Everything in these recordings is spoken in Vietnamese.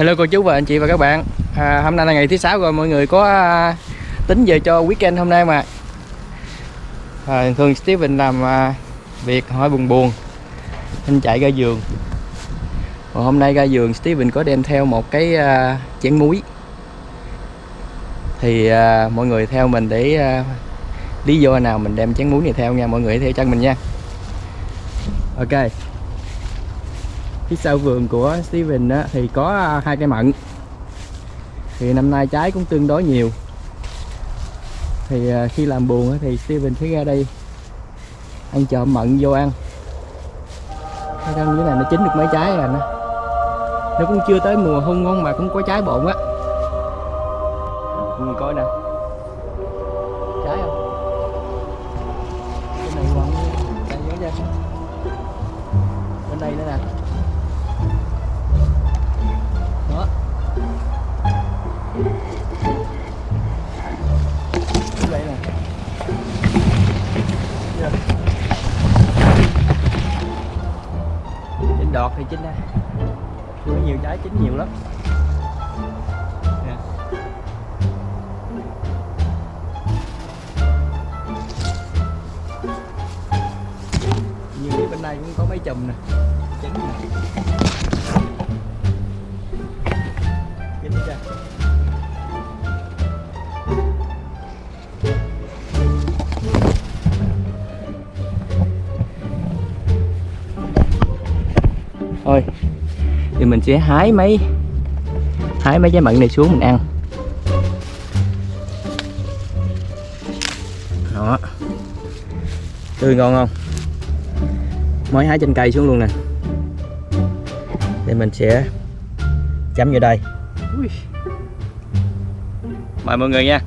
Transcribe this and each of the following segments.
Hello cô chú và anh chị và các bạn. À, Hôm nay là ngày thứ sáu rồi mọi người có à, tính về cho weekend hôm nay mà à, Thường Steven làm à, việc hỏi buồn buồn Anh chạy ra giường. Và hôm nay ra giường Steven có đem theo một cái à, chén muối. Thì à, mọi người theo mình để à, lý do nào mình đem chén muối này theo nha Mọi người theo chân mình nha. Ok phía sau vườn của Steven á, thì có à, hai cây mận. Thì năm nay trái cũng tương đối nhiều. Thì à, khi làm buồn á, thì Steven sẽ ra đây ăn trộm mận vô ăn. Cái con như này nó chín được mấy trái rồi nó nó cũng chưa tới mùa hung ngon mà cũng có trái bộn á. Chín đây. Có nhiều trái chín nhiều lắm. Thôi thì mình sẽ hái mấy hái mấy trái mận này xuống mình ăn. Đó. Tươi ngon không? Mới hái trên cây xuống luôn nè. Thì mình sẽ chấm vô đây. Mời mọi người nha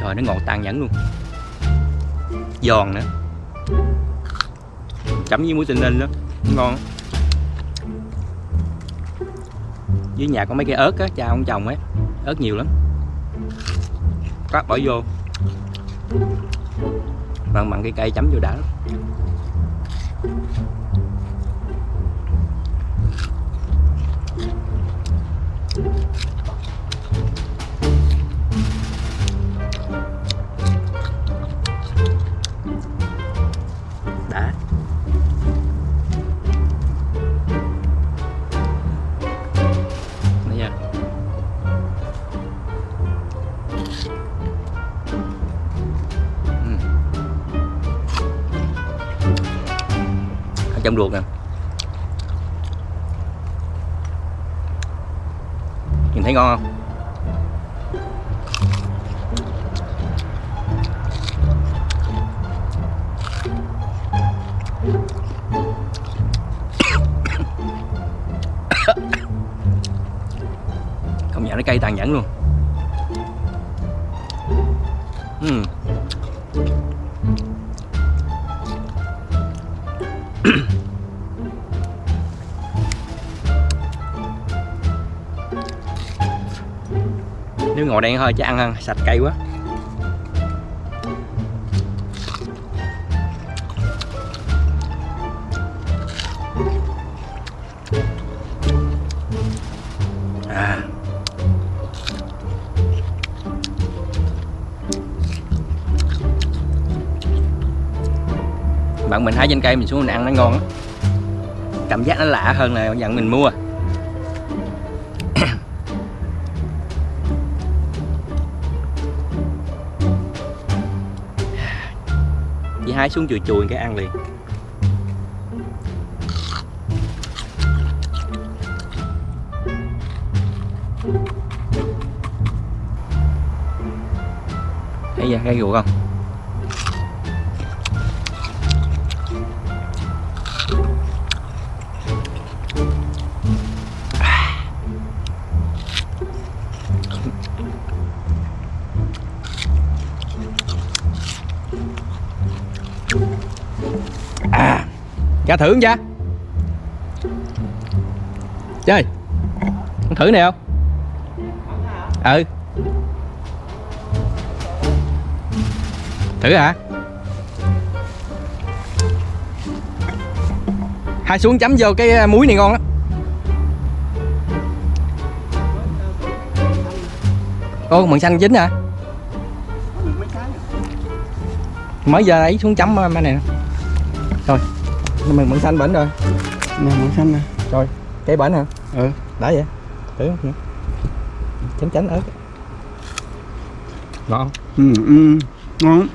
Trời nó ngọt tàn nhẫn luôn. Giòn nữa. Chấm với muối tinh ninh đó. Ngon. Dưới nhà có mấy cây ớt á, cha ông trồng ấy. Ớt nhiều lắm. Cắt bỏ vô. Mặn mặn cây cây chấm vô đã lắm. Trong ruột nè. Nhìn thấy ngon không? Công nhận nó cay tàn nhẫn luôn. Uhm. Nếu ngồi đen thôi chứ ăn, ăn sạch cay quá. À. Bạn mình hái trên cây mình xuống mình ăn nó ngon lắm cảm giác nó lạ hơn là dặn mình mua. Hái xuống chùi chùi cái ăn liền. Thấy ra cái ruột không? à ra thử không cha. Chơi con thử này không? Ừ. Thử hả? Hai xuống chấm vô cái à, muối này ngon á ô mận xanh dính hả? Mới giờ ấy xuống chấm à, mấy này nè. Rồi mình mận xanh bển rồi. Nè mận xanh nè. Rồi cái bển hả? Ừ. Đã vậy? Thử không? Chánh chánh ớt. Ngon. Ừ, ừ. ngon.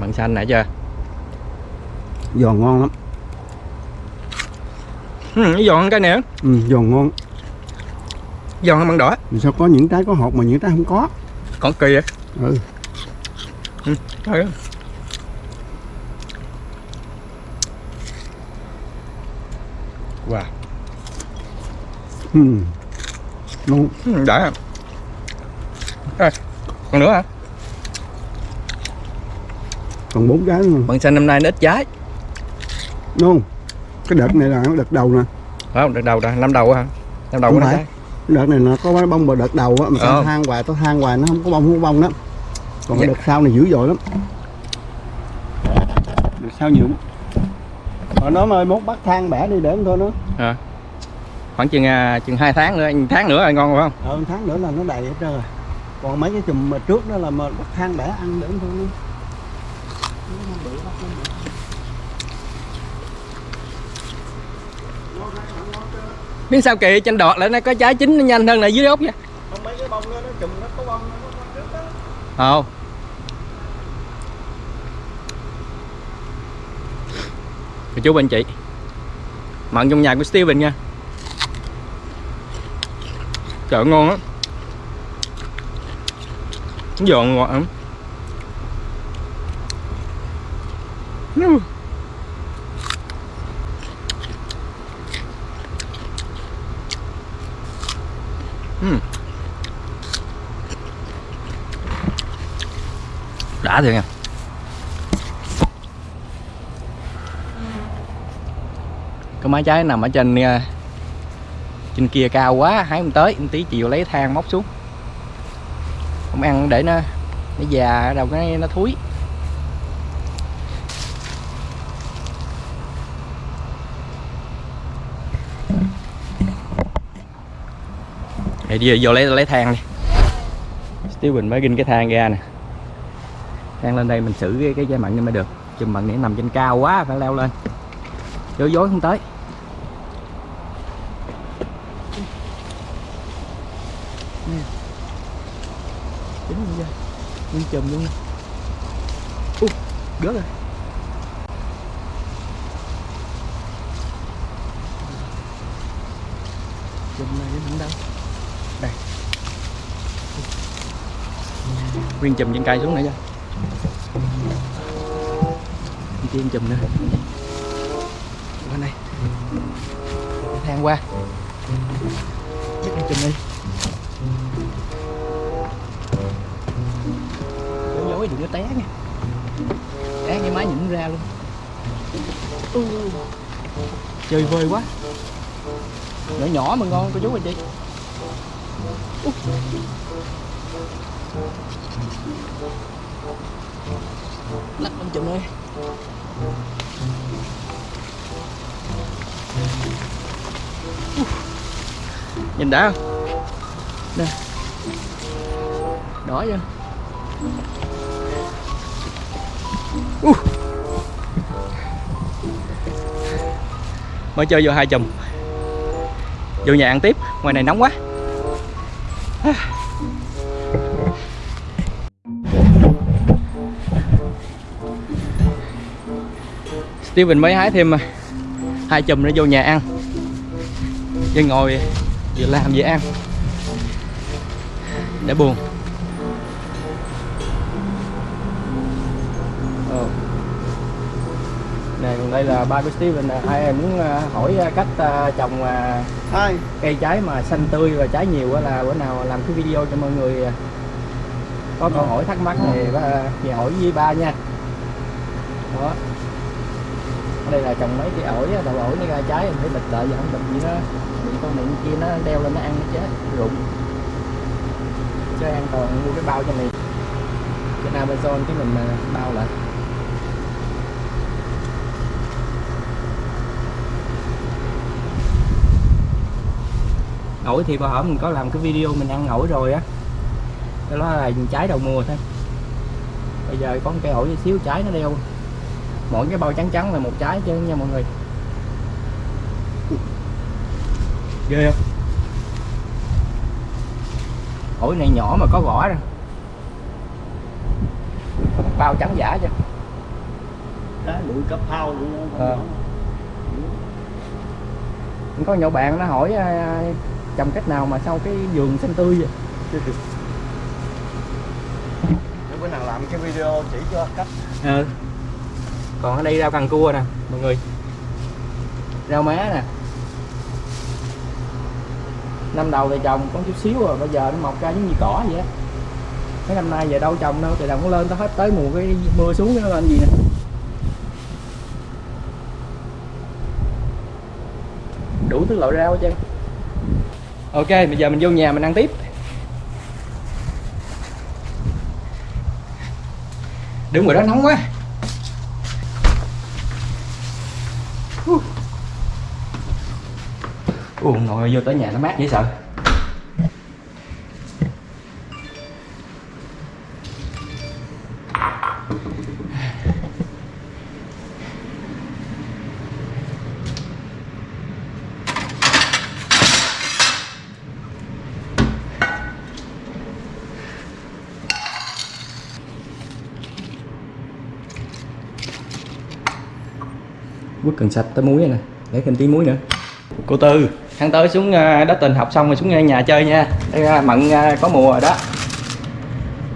Mận xanh nãy chưa giòn ngon lắm. Ừ, giòn hơn cái nữa ừ, giòn ngon. Giòn hơn mận đỏ. Sao có những trái có hột mà những trái không có? Còn kỳ vậy? Ừ ừ. thôi wow. Ừ. ngon ừ, đã. Rồi còn nữa hả? Còn bốn trái nữa. Mận xanh năm nay nó ít trái. Ngon cái đợt này là đợt đầu nè. Phải không đợt đầu rồi năm đầu hả? Năm đầu Không của nó phải. trái. Cái đợt này nó có bông vào đợt đầu á mà Ờ. than hoài tao than hoài nó không có bông không có bông đó còn cái Dạ. đợt sau này dữ dội lắm. Đợt sau nhiều Rồi nó ơi mốt bắt than bẻ đi để thôi nó à. khoảng chừng à, chừng hai tháng nữa tháng nữa là ngon rồi phải không? Ờ tháng nữa là nó đầy hết trơn rồi. Còn mấy cái chùm mà trước đó là mà bắt than bẻ ăn để thôi nó biết sao kỳ trên đọt lại nó có trái chín nó nhanh hơn là dưới gốc vậy không mấy cái bông đó nó chùm nó có bông nó có trước đó. Không Cô chú bên chị. Mặn trong nhà của Steven nha. Trời ngon á giòn ngọt lắm. Hmm. Đã thiệt nha. Cái mái trái nằm ở trên ờ, trên kia cao quá, hái không tới. Một tí chiều lấy thang móc xuống. Không ăn để nó nó già đâu cái nó thúi. Để đi, vô lấy lấy thang đi. Steven mới ginh cái thang ra nè. Thang lên đây mình xử cái cái dây mặn cho mới được. Chùm mặn này nằm trên cao quá, phải leo lên. Dối dối không tới Nè. Chính như vậy Nguyên chùm luôn u gớt rồi. Chùm này nó đâu Đây. Nguyên chùm trên cây xuống nữa chưa Đi tiên chùm nữa. Qua đây. Thang qua. Chắc con chùm đi. Dối đừng có té nha. Té cái máy nhịn ra luôn. Ừ. Chơi vơi quá. Nhỏ nhỏ mà ngon cô chú anh chị. Ú. lắc con chùm ơi. Nhìn đã không? Nè. Đỏ chưa uh. mới chơi vô hai chùm. Vô nhà ăn tiếp, ngoài này nóng quá. Steven mới hái thêm à, hai chùm nữa vô nhà ăn. Vừa ngồi, vừa làm, vừa ăn. Để buồn Ờ. nè còn đây là ba của Steven nè. Ai muốn à, hỏi à, cách à, trồng hai. cây trái mà xanh tươi và trái nhiều là bữa nào làm cái video cho mọi người có câu hỏi thắc mắc thì à, thì hỏi với ba nha. Đó. Ở đây là trồng mấy cái ổi á, đậu ổi nó ra trái mình phải bịch lại giờ không bịch gì nó bị con này kia nó đeo lên nó ăn nó chết rụng. Cái an toàn mua cái bao cho mình trên Amazon cái mình bao lại ổi thì bà hổm mình có làm cái video mình ăn ổi rồi á. Cái đó là trái đầu mùa thôi. Bây giờ có một cây ổi xíu trái nó đeo. Mỗi cái bao trắng trắng là một trái chứ nha mọi người. Ghê không? Ổi này nhỏ mà có vỏ rồi bao trắng giả chứ. Đó, cấp phao luôn. Ờ. có nhỏ bạn nó hỏi à, trồng cách nào mà sao cái vườn xanh tươi vậy? Để bữa nào làm cái video chỉ cho cách ừ. còn ở đây rau càng cua nè mọi người. Rau má nè. Năm đầu thì trồng có chút xíu rồi bây giờ nó mọc ra giống như cỏ vậy á. Mấy năm nay giờ đâu trồng đâu thì đồng nó lên tới hết tới mùa cái mưa xuống nó lên gì nè. Đủ thứ loại rau hết trơn ok, bây giờ mình vô nhà mình ăn tiếp. Đứng ngoài đó nóng quá. Ủa ngồi vô tới nhà nó mát dễ sợ. Cần sạch tới muối này. Nè để thêm tí muối nữa. Cô tư. Tháng tới xuống ờ, đất tình học xong rồi xuống nhà chơi nha. Đây là mận có mùa rồi đó.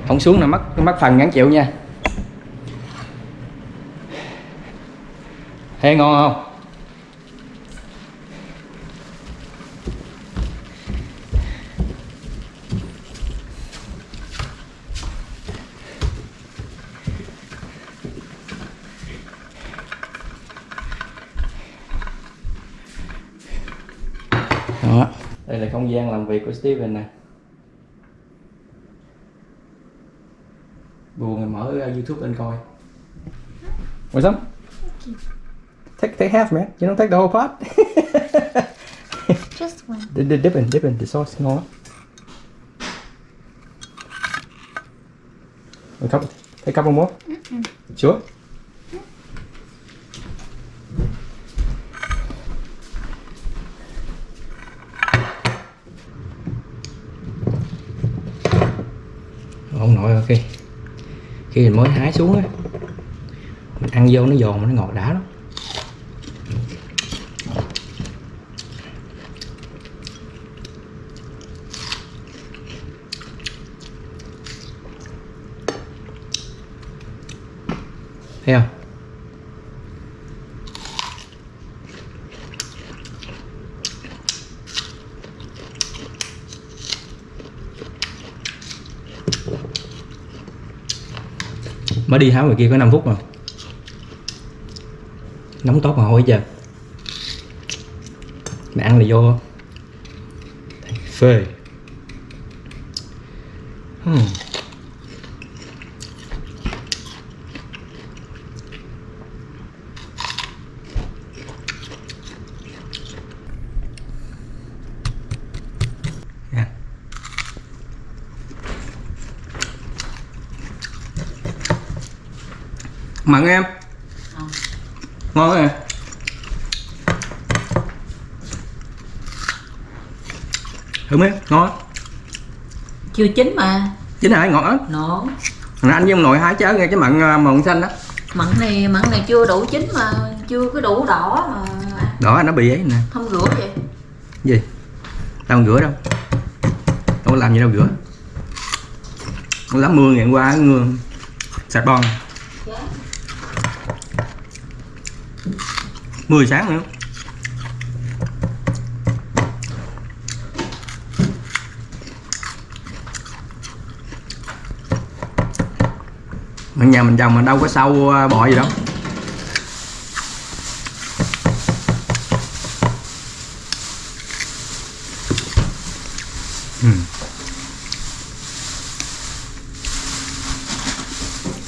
Không xuống là mất mất phần ngắn chịu nha. Ê ngon không đó đây là không gian làm việc của Steven nè buồn thì mở uh, YouTube lên coi What's up? Take take half man. You don't take the whole pot. Just one. the, the dip in, dip in. The sauce ngon lắm. Take a couple more. Sure. ông nội ok khi mình mới hái xuống á, mình ăn vô nó giòn nó ngọt đã lắm. Thấy không? Mới đi hái ngoài kia có 5 phút mà. Nóng tốt mà hôi giờ mẹ ăn là vô. Phê. Hmm. Mặn em. Ngon nè thử mấy ngon. Chưa chín mà. chính hả? Ngọt lắm Nổ. Hồi anh với ông nội hái chớ nghe cái mặn à, mận xanh đó. Mặn này mặn này chưa đủ chín mà chưa có đủ đỏ mà. Đó nó bị ấy nè. Không rửa vậy. gì? Tao không rửa đâu. Tao có làm gì đâu rửa. Lắm mưa ngày hôm qua mưa sạch bon 10 sáng nữa ở nhà mình trồng mình đâu có sâu à, bọ gì đâu. Ừ.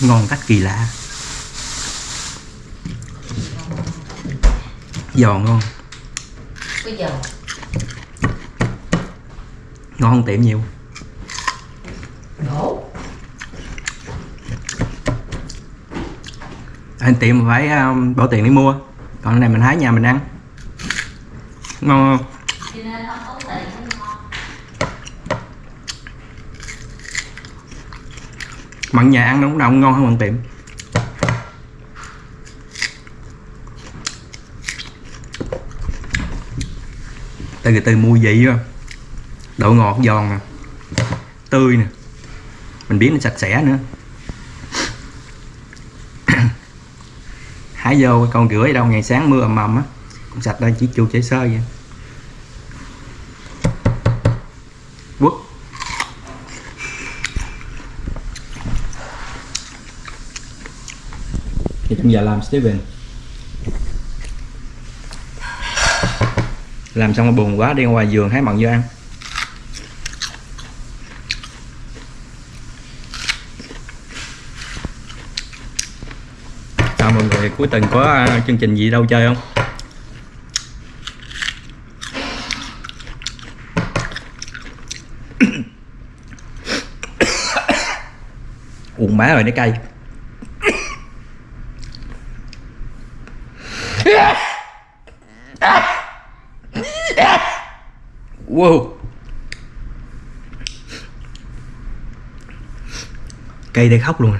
Ngon cách kỳ lạ. Giòn ngon bây giờ ngon hơn tiệm nhiều? Đổ. Anh tiệm phải um, bỏ tiền để mua. Còn cái này mình hái nhà mình ăn. Ngon không? Không không mặn nhà ăn nó cũng ngon hơn mặn tiệm từ từ từ vị vô độ ngọt giòn nè tươi nè. Mình biết nó sạch sẽ nữa. Hái vô con rửa ở đâu, ngày sáng mưa ầm ầm á. Cũng sạch đây, chỉ chua chảy sơ vậy. Quất. Thì trong giờ làm Steven. Làm xong rồi buồn quá, đi ngoài giường hái mận vô ăn. Sao mọi người, cuối tuần có à, chương trình gì đâu chơi không? Uống má rồi, nó cay. Wow. Cây đây khóc luôn.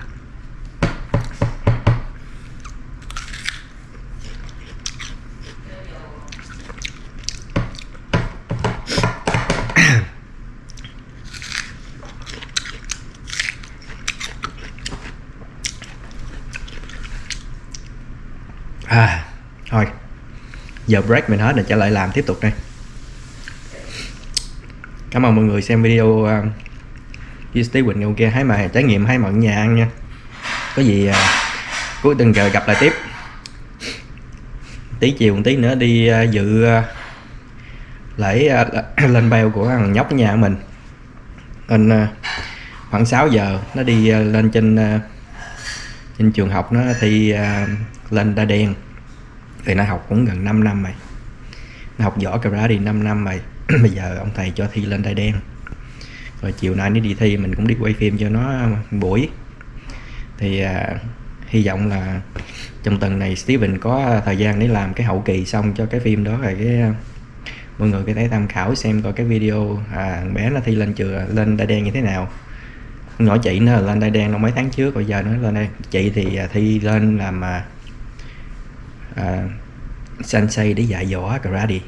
À. à thôi. Giờ break mình hết rồi trở lại làm tiếp tục đây cảm ơn mọi người xem video um, uh, với Steve Quỳnh ok hãy mà trải nghiệm hãy mận nhà ăn nha. Có gì uh, cuối tuần trời gặp lại tiếp. Tí chiều một tí nữa đi uh, dự uh, lễ uh, lên beo của thằng nhóc nhà mình. Nên uh, khoảng 6 giờ nó đi uh, lên trên uh, trên trường học nó thi uh, lên đa đen. Thì nó học cũng gần 5 năm rồi nó học võ karate 5 năm rồi bây giờ ông thầy cho thi lên đai đen. Rồi chiều nay nó đi thi mình cũng đi quay phim cho nó buổi. Thì à, hy vọng là trong tuần này Steven có thời gian để làm cái hậu kỳ xong cho cái phim đó rồi cái à, mọi người có thể tham khảo xem coi cái video à, bé nó thi lên trường lên đai đen như thế nào. Nhỏ chị nó lên đai đen nó mấy tháng trước rồi giờ nó lên đây. Chị thì à, thi lên làm à, à, sensei để dạy võ karate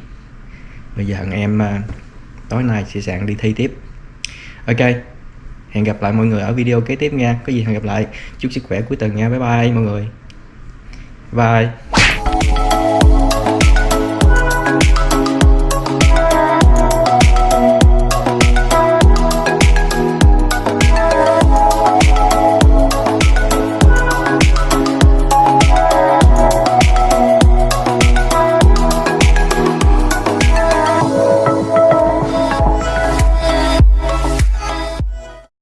bây giờ thằng em à, tối nay sẽ sẵn đi thi tiếp. Ok, hẹn gặp lại mọi người ở video kế tiếp nha. Có gì hẹn gặp lại. Chúc sức khỏe cuối tuần nha. Bye bye mọi người. Bye.